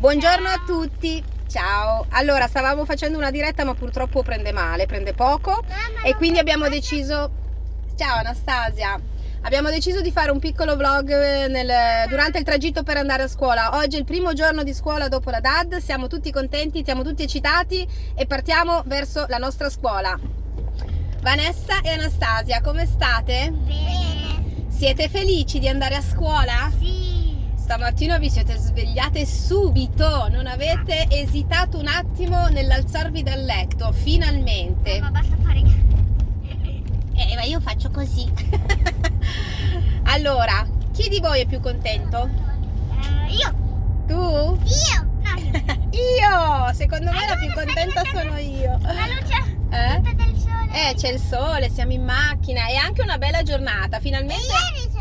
Buongiorno a tutti. Ciao. Allora, stavamo facendo una diretta ma purtroppo prende male, prende poco e quindi abbiamo deciso... Ciao Anastasia. Abbiamo deciso di fare un piccolo vlog eh, nel, durante il tragitto per andare a scuola. Oggi è il primo giorno di scuola dopo la DAD, siamo tutti contenti, siamo tutti eccitati e partiamo verso la nostra scuola. Vanessa e Anastasia, come state? Bene. Siete felici di andare a scuola? Sì. Stamattina vi siete svegliate subito, non avete esitato un attimo nell'alzarvi dal letto, finalmente. Ma basta fare... Eh, ma io faccio così. allora, chi di voi è più contento? Eh, io. Tu? Io. No, io. Secondo me la più contenta sono io. La luce Eh? del sole. Eh, c'è il sole, siamo in macchina, è anche una bella giornata, E finalmente... ieri un vento.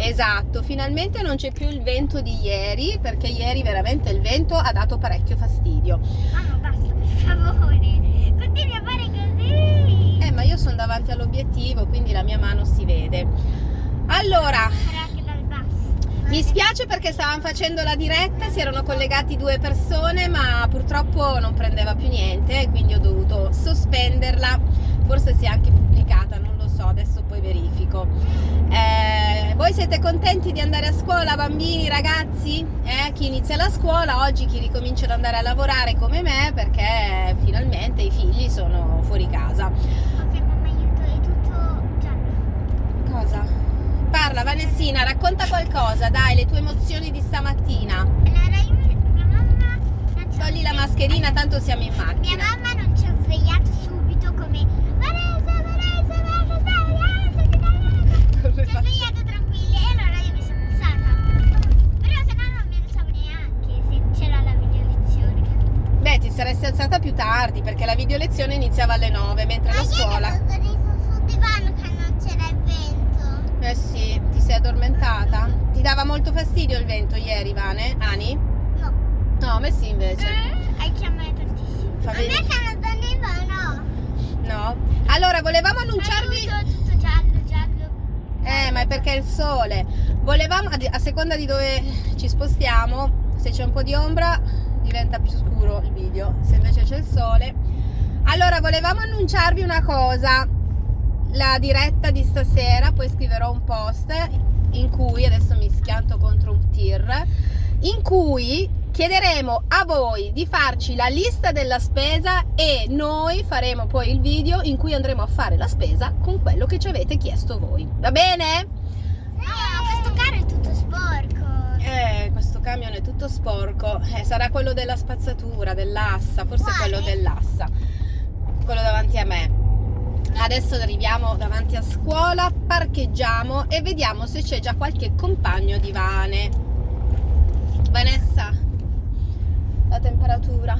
Esatto, finalmente non c'è più il vento di ieri, perché ieri veramente il vento ha dato parecchio fastidio. Mamma, basta, per favore. Continui a fare così. Eh, ma io sono davanti all'obiettivo, quindi la mia mano si vede. Allora, mi spiace perché stavamo facendo la diretta, si erano collegati due persone, ma purtroppo non prendeva più niente, quindi ho dovuto sospenderla. Forse si è anche pubblicata, non lo so, adesso poi verifico. Voi siete contenti di andare a scuola, bambini, ragazzi? Eh, chi inizia la scuola, oggi chi ricomincia ad andare a lavorare come me, perché finalmente i figli sono fuori casa. Ok, mamma, aiuto, è tutto giallo. Cosa? Parla Vanessina, racconta qualcosa, dai, le tue emozioni di stamattina. Allora, io, mia mamma Togli la mascherina, tanto siamo in Mia macchina. mamma non ci ha svegliato video lezione iniziava alle 9, mentre la scuola... io sul divano che non c'era il vento. Eh sì, ti sei addormentata? Ti dava molto fastidio il vento ieri, Vane? Ani? No. No, a me sì invece. Anche a me tantissimo. Fa a me che non donneva no. No? Allora, volevamo annunciarvi... Aiuto, tutto giallo, giallo. Eh, ma è perché è il sole. Volevamo, a seconda di dove ci spostiamo, se c'è un po' di ombra diventa più scuro il video, se invece c'è il sole. Allora, volevamo annunciarvi una cosa. La diretta di stasera, poi scriverò un post in cui, adesso mi schianto contro un tir, in cui chiederemo a voi di farci la lista della spesa e noi faremo poi il video in cui andremo a fare la spesa con quello che ci avete chiesto voi. Va bene? No, questo carro è tutto sporco. Eh, questo camion è tutto sporco. Eh, sarà quello della spazzatura, dell'assa, forse Quale? quello dell'assa. Quello davanti a me. Adesso arriviamo davanti a scuola, parcheggiamo e vediamo se c'è già qualche compagno di Vane. Vanessa, la temperatura.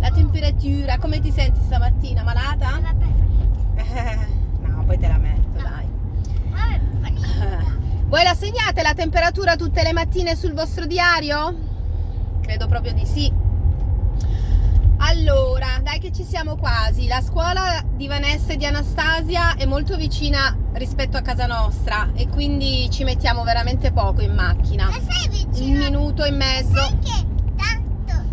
La temperatura, come ti senti stamattina? Malata? Eh, no, poi te la metto, No. dai. Voi la segnate la temperatura tutte le mattine sul vostro diario? Credo proprio di sì. Allora, dai che ci siamo quasi. La scuola di Vanessa e di Anastasia è molto vicina rispetto a casa nostra e quindi ci mettiamo veramente poco in macchina. Ma sei Un vicino? minuto e mezzo. Sai che tanto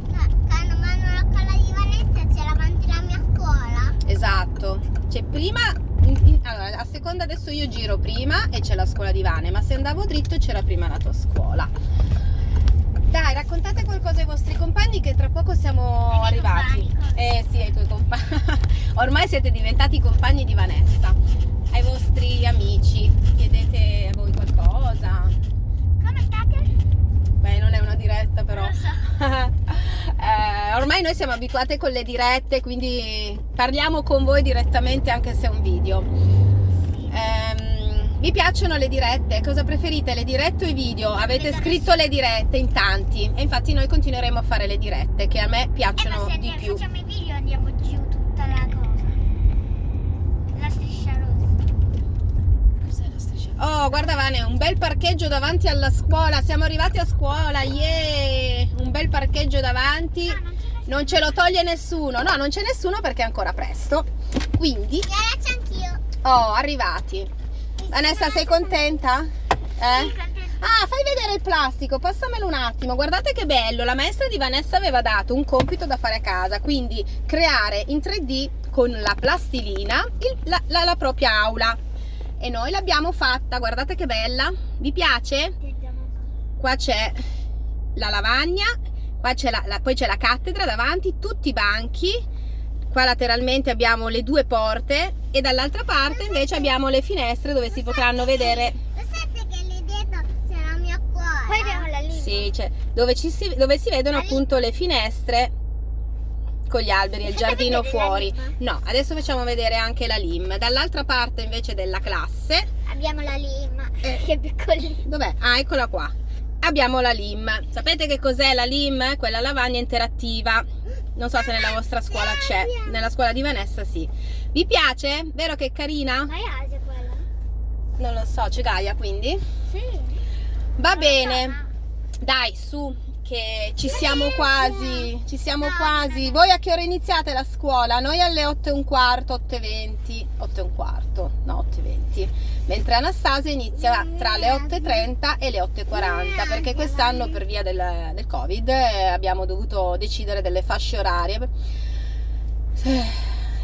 quando vanno alla scuola di Vanessa c'è davanti la mia scuola? Esatto. Cioè prima, in- in- allora, a seconda adesso io giro prima e c'è la scuola di Vane, ma se andavo dritto c'era prima la tua scuola. Qualcosa ai vostri compagni che tra poco siamo arrivati. compagni? Eh sì, ai tuoi compagni. Ormai siete diventati compagni di Vanessa. Ai vostri amici, chiedete a voi qualcosa. Come state? Beh, non è una diretta però. So. Eh, ormai noi siamo abituate con le dirette, quindi parliamo con voi direttamente anche se è un video. Vi piacciono le dirette? Cosa preferite, le dirette o i video? Avete scritto le dirette in tanti e infatti noi continueremo a fare le dirette che a me Eh, ma piacciono se di più. facciamo i video andiamo giù tutta la cosa. La striscia rossa. Oh, guarda Vane, un bel parcheggio davanti alla scuola. Siamo arrivati a scuola, yeah! Un bel parcheggio davanti. No, non ce Non ce lo toglie nessuno. No, non c'è nessuno perché è ancora presto. Quindi, E c'è anch'io. oh, arrivati. Vanessa, sei contenta? Eh? Ah, fai vedere il plastico, passamelo un attimo. Guardate che bello, la maestra di Vanessa aveva dato un compito da fare a casa, quindi creare in 3D con la plastilina il, la, la, la propria aula. E noi l'abbiamo fatta, guardate che bella. Vi piace? Qua c'è la lavagna, qua c'è la, la, poi c'è la cattedra davanti, tutti i banchi. Qua lateralmente abbiamo le due porte e dall'altra parte invece abbiamo le finestre dove si potranno vedere poi abbiamo la linea. Sì, cioè, dove, si, dove si vedono appunto le finestre con gli alberi e il giardino fuori. No, adesso facciamo vedere anche la lim. Dall'altra parte invece della classe abbiamo la lim, eh, che piccolina. Dov'è? Ah, eccola qua. Abbiamo la lim. Sapete che cos'è la lim? Quella lavagna interattiva. Non so se nella vostra scuola c'è. Nella scuola di Vanessa sì. Vi piace? Vero che è carina? Ma è Asia quella? Non lo so, c'è Gaia quindi? Sì. Va bene, dai su che ci siamo quasi, ci siamo quasi. Voi a che ora iniziate la scuola? Noi alle 8 e un quarto, 8 e 20, 8 e un quarto, no 8 e 20, mentre Anastasia inizia tra le 8 e 30 e le 8 e 40 perché quest'anno per via del, del Covid eh, abbiamo dovuto decidere delle fasce orarie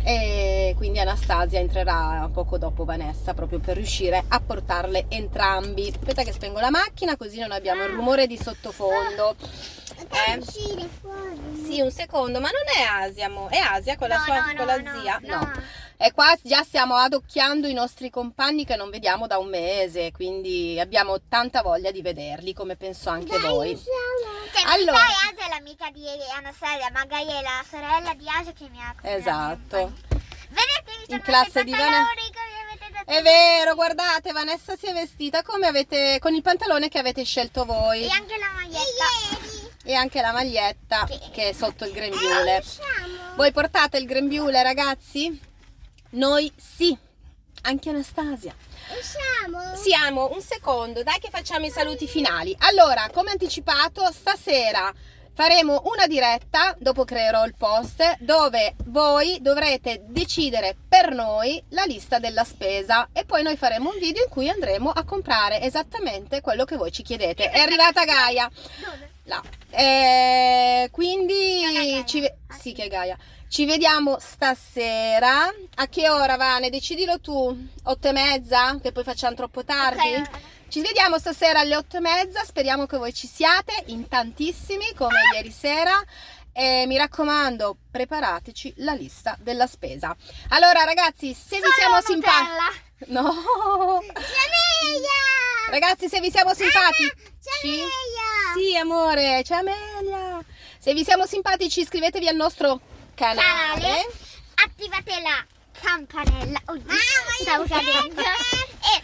e quindi Anastasia entrerà poco dopo Vanessa proprio per riuscire a portarle entrambi aspetta che spengo la macchina così non abbiamo il rumore di sottofondo eh? sì un secondo ma non è Asia mo. è Asia con la no, sua no, con la no, zia no. e qua già stiamo adocchiando i nostri compagni che non vediamo da un mese, quindi abbiamo tanta voglia di vederli, come penso anche Dai, voi. Cioè, Allora. Asia è l'amica di Anastasia, magari è la sorella di Asia che mi ha Esatto. Vedete, In classe di Vanessa- che È vero, guardate, Vanessa si è vestita come avete con il pantalone che avete scelto voi E anche la maglietta. e anche la maglietta Sì. che è sotto il Eh, grembiule. usciamo. Voi portate il grembiule, ragazzi? Noi sì. Anche Anastasia. Usciamo. Siamo un secondo, dai che facciamo i saluti finali. Allora, come anticipato, stasera faremo una diretta, dopo creerò il post, dove voi dovrete decidere per noi la lista della spesa e poi noi faremo un video in cui andremo a comprare esattamente quello che voi ci chiedete. È arrivata Gaia. Dove? Là. Eh, quindi ci, ve- Ah, sì, ci vediamo stasera. A che ora, Vane? Decidilo tu. Otto e mezza? Che poi facciamo troppo tardi? Ok. Ci vediamo stasera alle otto e mezza. Speriamo che voi ci siate in tantissimi come ieri sera. E mi raccomando, preparateci la lista della spesa. Allora, ragazzi, se vi siamo simpatici. No! Ragazzi, se vi siamo simpatici. Amelia. Sì, amore, c'è Amelia. Se vi siamo simpatici, iscrivetevi al nostro canale. Canale. Attivate la campanella. Oddio, cadendo. e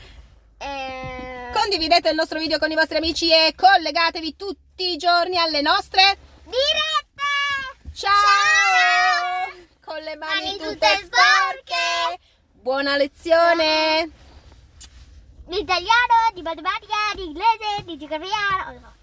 eh, Condividete il nostro video con i vostri amici e collegatevi tutti i giorni alle nostre dirette. Ciao! Con le mani, Mani tutte, tutte sporche. Buona lezione! ဒီတရားတော့ဒီမတမတရားဒီလက်စဲဒီဒီကရရတော့